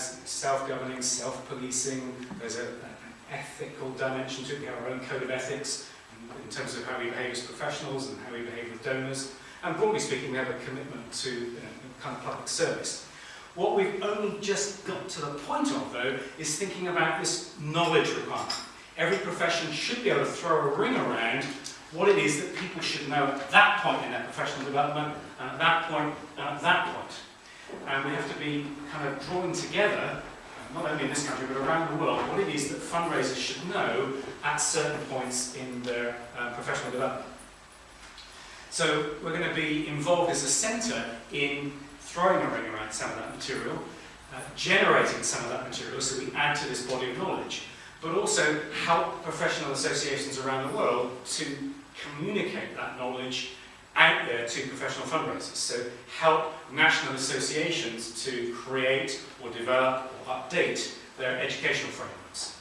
has self-governing, self-policing, there's a, an ethical dimension to it, we have our own code of ethics in, in terms of how we behave as professionals and how we behave with donors. And broadly speaking, we have a commitment to you know, kind of public service. What we've only just got to the point of, though, is thinking about this knowledge requirement. Every profession should be able to throw a ring around what it is that people should know at that point in their professional development, and at that point, and at that point. And we have to be kind of drawing together, not only in this country, but around the world, what it is that fundraisers should know at certain points in their uh, professional development. So we're going to be involved as a centre in throwing a ring around some of that material, uh, generating some of that material so we add to this body of knowledge, but also help professional associations around the world to communicate that knowledge out there to professional fundraisers. So help national associations to create or develop or update their educational frameworks.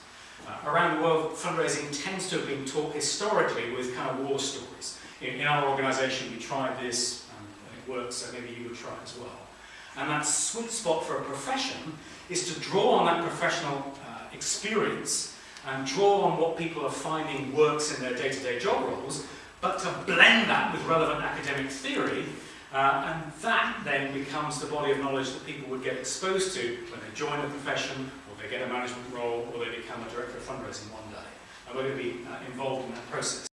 Uh, around the world, fundraising tends to have been taught historically with kind of war stories. In, in our organisation, we tried this, and it works, so maybe you would try as well. And that sweet spot for a profession is to draw on that professional uh, experience and draw on what people are finding works in their day-to-day -day job roles, but to blend that with relevant academic theory, uh, and that then becomes the body of knowledge that people would get exposed to when they join a profession, or they get a management role, or they become a director of fundraising one day. And we're going to be uh, involved in that process.